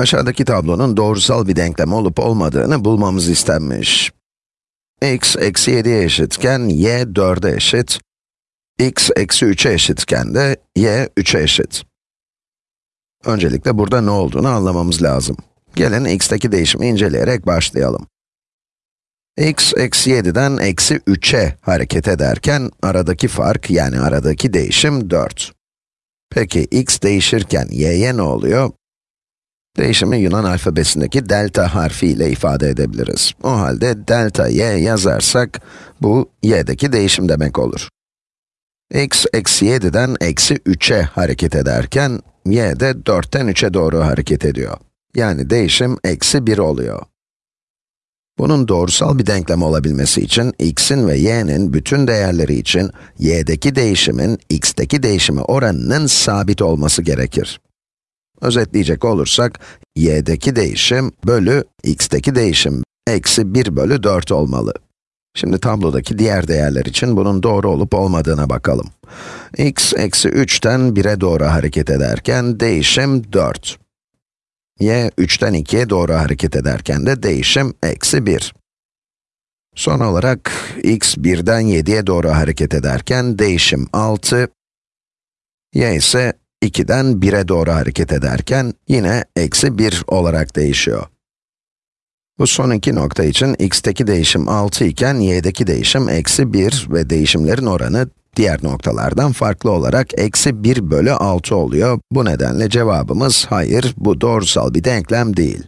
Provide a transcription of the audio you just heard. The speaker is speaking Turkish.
Aşağıdaki tablonun doğrusal bir denklem olup olmadığını bulmamız istenmiş. x eksi 7'ye eşitken y 4'e eşit, x eksi 3'e eşitken de y 3'e eşit. Öncelikle burada ne olduğunu anlamamız lazım. Gelin x'teki değişimi inceleyerek başlayalım. x eksi 7'den eksi 3'e hareket ederken aradaki fark yani aradaki değişim 4. Peki x değişirken y'ye ne oluyor? Değişimi Yunan alfabesindeki delta harfi ile ifade edebiliriz. O halde delta y yazarsak, bu y'deki değişim demek olur. x eksi 7'den eksi 3'e hareket ederken, y de 4'ten 3'e doğru hareket ediyor. Yani değişim eksi 1 oluyor. Bunun doğrusal bir denklem olabilmesi için, x'in ve y'nin bütün değerleri için, y'deki değişimin, x'teki değişimi oranının sabit olması gerekir. Özetleyecek olursak, y'deki değişim bölü x'teki değişim eksi 1 bölü 4 olmalı. Şimdi tablodaki diğer değerler için bunun doğru olup olmadığına bakalım. x eksi 3'ten 1'e doğru hareket ederken değişim 4. y 3'ten 2'ye doğru hareket ederken de değişim eksi 1. Son olarak x 1'den 7'ye doğru hareket ederken değişim 6, y ise 2'den 1'e doğru hareket ederken yine eksi 1 olarak değişiyor. Bu son iki nokta için x'teki değişim 6 iken y'deki değişim eksi 1 ve değişimlerin oranı diğer noktalardan farklı olarak eksi 1 bölü 6 oluyor. Bu nedenle cevabımız hayır, bu doğrusal bir denklem değil.